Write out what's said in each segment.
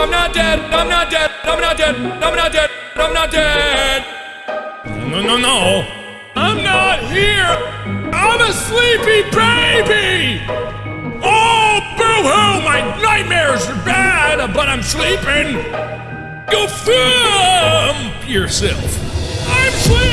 I'm not dead. I'm not dead. I'm not dead. I'm not dead. I'm not dead. No, no, no. I'm not here. I'm a sleepy baby. Oh, boo-hoo! My nightmares are bad, but I'm sleeping. Go thump yourself. I'm sleeping.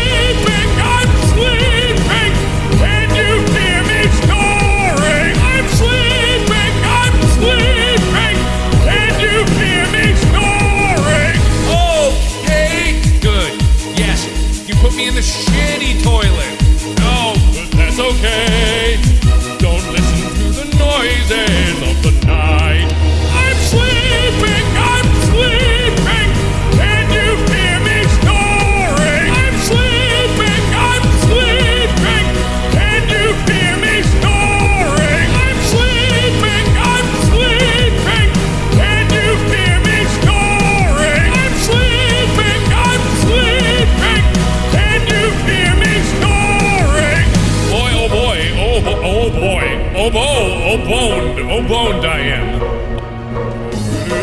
oboe, oboned, oboned I am.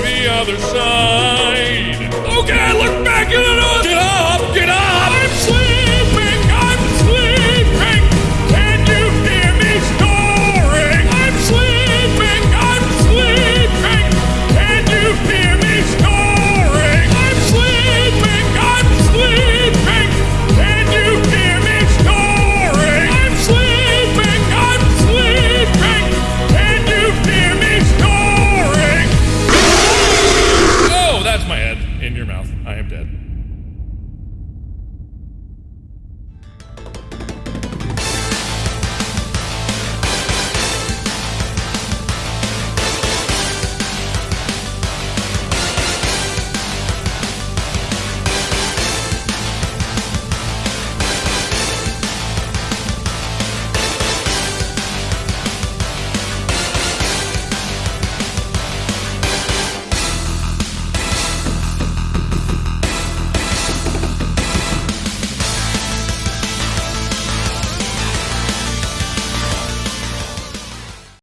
The other side.